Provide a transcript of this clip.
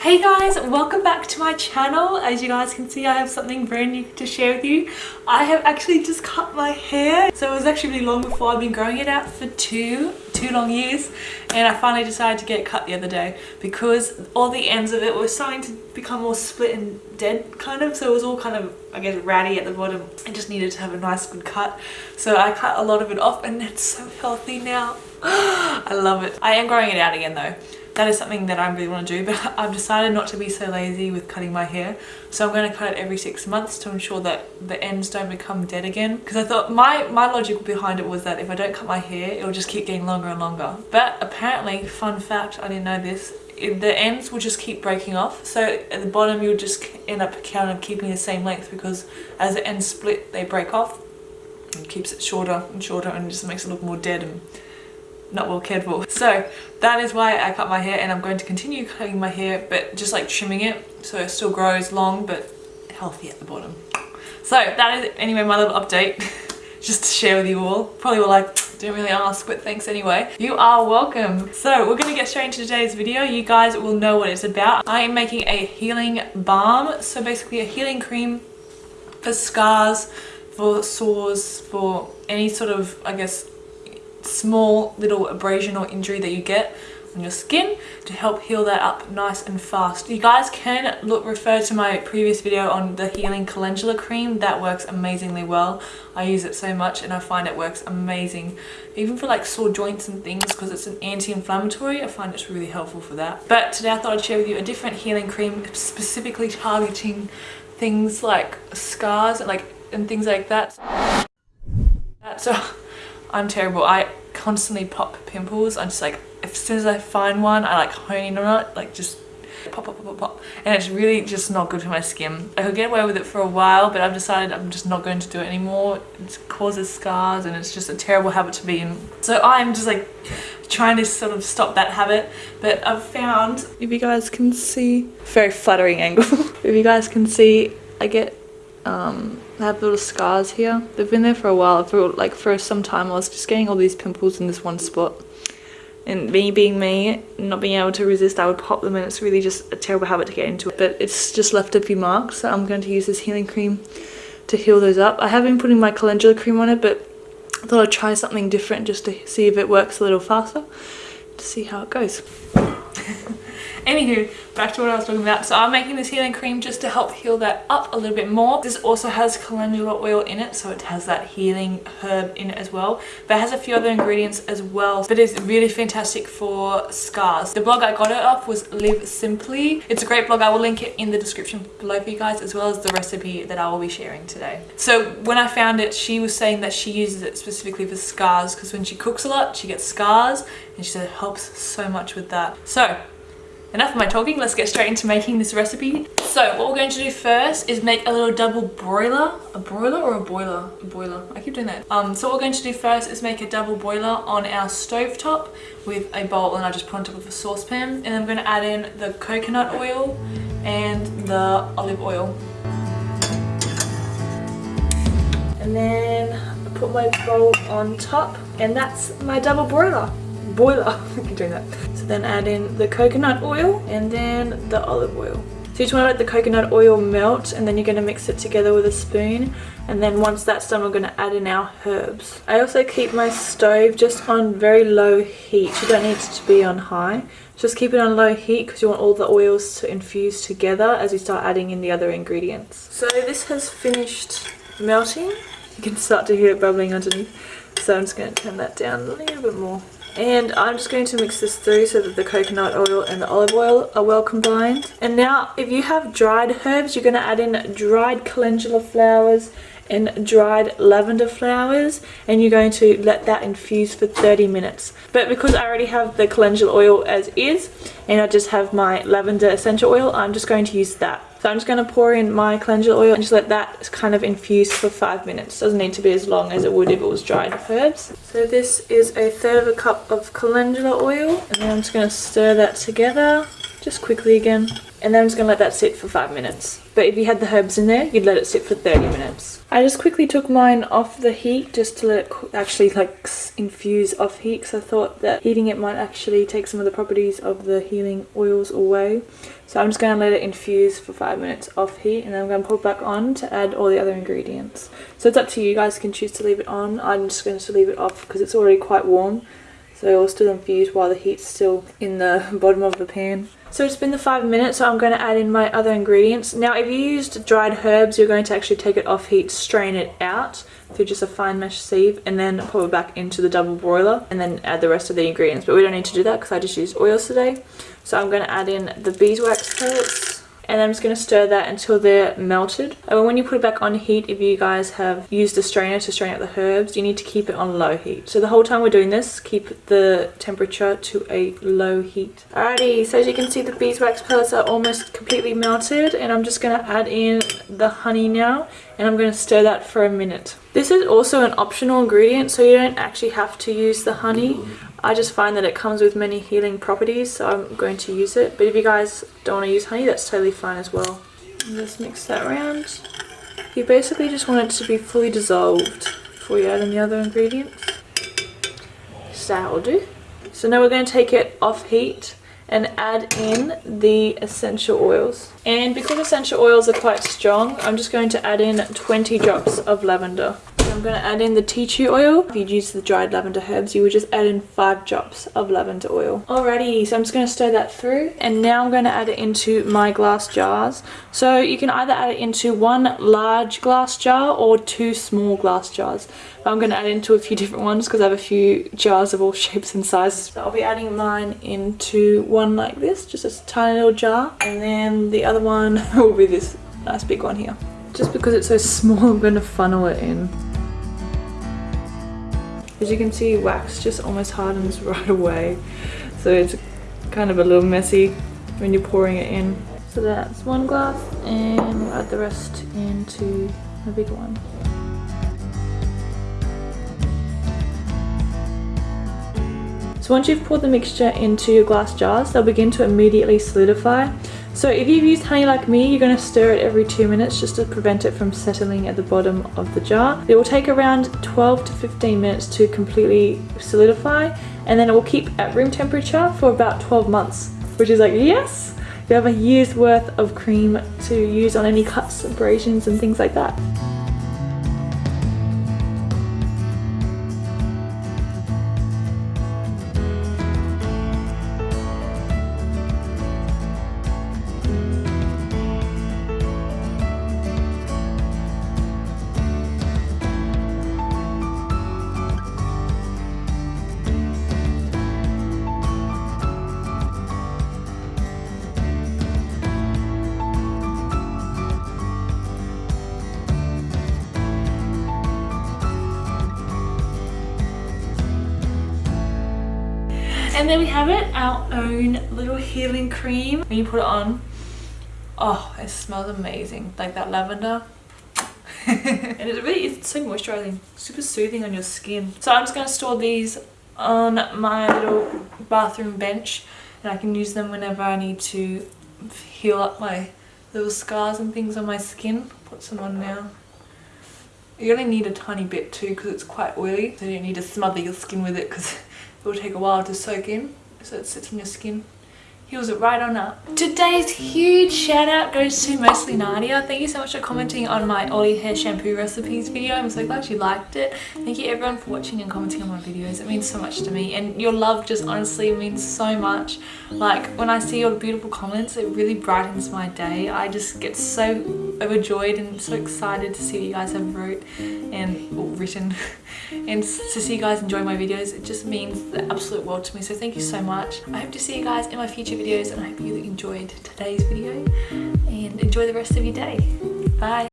Hey guys, welcome back to my channel. As you guys can see, I have something brand new to share with you. I have actually just cut my hair. So it was actually really long before. I've been growing it out for two, two long years. And I finally decided to get it cut the other day because all the ends of it were starting to become more split and dead kind of. So it was all kind of, I guess, ratty at the bottom. I just needed to have a nice good cut. So I cut a lot of it off and it's so healthy now. I love it. I am growing it out again though that is something that I really want to do but I've decided not to be so lazy with cutting my hair. So I'm going to cut it every six months to ensure that the ends don't become dead again. Because I thought my my logic behind it was that if I don't cut my hair it'll just keep getting longer and longer. But apparently fun fact I didn't know this the ends will just keep breaking off. So at the bottom you'll just end up kind of keeping the same length because as the ends split they break off and keeps it shorter and shorter and just makes it look more dead and not well cared for. So that is why I cut my hair and I'm going to continue cutting my hair but just like trimming it so it still grows long but healthy at the bottom. So that is anyway my little update just to share with you all. Probably were like didn't really ask but thanks anyway. You are welcome. So we're going to get straight into today's video. You guys will know what it's about. I am making a healing balm. So basically a healing cream for scars, for sores, for any sort of I guess small little abrasion or injury that you get on your skin to help heal that up nice and fast. You guys can look refer to my previous video on the healing calendula cream that works amazingly well. I use it so much and I find it works amazing even for like sore joints and things because it's an anti-inflammatory I find it's really helpful for that. But today I thought I'd share with you a different healing cream specifically targeting things like scars and like and things like that. So I'm terrible. I constantly pop pimples. I'm just like, as soon as I find one, I like hone in on it, like just pop, pop, pop, pop, pop. And it's really just not good for my skin. I could get away with it for a while, but I've decided I'm just not going to do it anymore. It causes scars and it's just a terrible habit to be in. So I'm just like trying to sort of stop that habit. But I've found, if you guys can see, very flattering angle. if you guys can see, I get um, I have little scars here. They've been there for a while. For like for some time I was just getting all these pimples in this one spot. And me being me, not being able to resist, I would pop them and it's really just a terrible habit to get into. But it's just left a few marks. So I'm going to use this healing cream to heal those up. I have been putting my calendula cream on it, but I thought I'd try something different just to see if it works a little faster. To see how it goes. Anywho, back to what I was talking about. So I'm making this healing cream just to help heal that up a little bit more. This also has calendula oil in it, so it has that healing herb in it as well. But it has a few other ingredients as well. But it's really fantastic for scars. The blog I got it off was Live Simply. It's a great blog. I will link it in the description below for you guys, as well as the recipe that I will be sharing today. So when I found it, she was saying that she uses it specifically for scars because when she cooks a lot, she gets scars and she said it helps so much with that. So enough of my talking let's get straight into making this recipe. So what we're going to do first is make a little double broiler. A broiler or a boiler? A boiler. I keep doing that. Um so what we're going to do first is make a double boiler on our stove top with a bowl and i just put on top of a saucepan. And i'm going to add in the coconut oil and the olive oil. And then I put my bowl on top and that's my double broiler boiler. I keep doing that. So then add in the coconut oil and then the olive oil. So you just want to let the coconut oil melt and then you're going to mix it together with a spoon and then once that's done we're going to add in our herbs. I also keep my stove just on very low heat. You don't need it to be on high. Just keep it on low heat because you want all the oils to infuse together as we start adding in the other ingredients. So this has finished melting. You can start to hear it bubbling underneath. So I'm just going to turn that down a little bit more. And I'm just going to mix this through so that the coconut oil and the olive oil are well combined. And now if you have dried herbs, you're going to add in dried calendula flowers and dried lavender flowers and you're going to let that infuse for 30 minutes. But because I already have the calendula oil as is and I just have my lavender essential oil, I'm just going to use that. So I'm just going to pour in my calendula oil and just let that kind of infuse for five minutes. Doesn't need to be as long as it would if it was dried herbs. So this is a third of a cup of calendula oil and then I'm just going to stir that together just quickly again. And then I'm just gonna let that sit for five minutes. But if you had the herbs in there, you'd let it sit for 30 minutes. I just quickly took mine off the heat just to let it actually like infuse off heat because I thought that heating it might actually take some of the properties of the healing oils away. So I'm just gonna let it infuse for five minutes off heat and then I'm gonna put it back on to add all the other ingredients. So it's up to you, you guys can choose to leave it on. I'm just going to leave it off because it's already quite warm so it will still infuse while the heat's still in the bottom of the pan. So it's been the five minutes, so I'm going to add in my other ingredients. Now if you used dried herbs, you're going to actually take it off heat, strain it out through just a fine mesh sieve and then put it back into the double broiler and then add the rest of the ingredients. But we don't need to do that because I just used oils today. So I'm going to add in the beeswax pellets and I'm just going to stir that until they're melted. And when you put it back on heat, if you guys have used a strainer to strain out the herbs, you need to keep it on low heat. So the whole time we're doing this, keep the temperature to a low heat. Alrighty, so as you can see the beeswax pellets are almost completely melted and I'm just going to add in the honey now and I'm going to stir that for a minute. This is also an optional ingredient so you don't actually have to use the honey. I just find that it comes with many healing properties so I'm going to use it. But if you guys don't want to use honey that's totally fine as well. Just mix that around. You basically just want it to be fully dissolved before you add in the other ingredients. So that will do. So now we're going to take it off heat and add in the essential oils. And because essential oils are quite strong, I'm just going to add in 20 drops of lavender. I'm going to add in the tea tree oil. If you'd use the dried lavender herbs, you would just add in 5 drops of lavender oil. Alrighty, so I'm just going to stir that through. And now I'm going to add it into my glass jars. So you can either add it into one large glass jar or two small glass jars. But I'm going to add into a few different ones because I have a few jars of all shapes and sizes. So I'll be adding mine into one like this, just a tiny little jar. And then the other one will be this nice big one here. Just because it's so small, I'm going to funnel it in. As you can see, wax just almost hardens right away. So it's kind of a little messy when you're pouring it in. So that's one glass and we'll add the rest into a bigger one. So once you've poured the mixture into your glass jars, they'll begin to immediately solidify so if you've used honey like me, you're going to stir it every two minutes just to prevent it from settling at the bottom of the jar. It will take around 12 to 15 minutes to completely solidify and then it will keep at room temperature for about 12 months, which is like, yes! You have a year's worth of cream to use on any cuts, abrasions and things like that. And there we have it, our own little healing cream. When you put it on, oh, it smells amazing. Like that lavender. and it's really, it's so moisturizing, super soothing on your skin. So I'm just gonna store these on my little bathroom bench and I can use them whenever I need to heal up my little scars and things on my skin. Put some on now. You only need a tiny bit too because it's quite oily. So you don't need to smother your skin with it because it will take a while to soak in so it sits on your skin heals it right on up. Today's huge shout out goes to mostly Nadia. Thank you so much for commenting on my Ollie hair shampoo recipes video. I'm so glad you liked it. Thank you everyone for watching and commenting on my videos. It means so much to me and your love just honestly means so much. Like when I see your beautiful comments it really brightens my day. I just get so overjoyed and so excited to see what you guys have wrote and written and to see you guys enjoy my videos. It just means the absolute world to me. So thank you so much. I hope to see you guys in my future videos and I hope you enjoyed today's video and enjoy the rest of your day. Bye.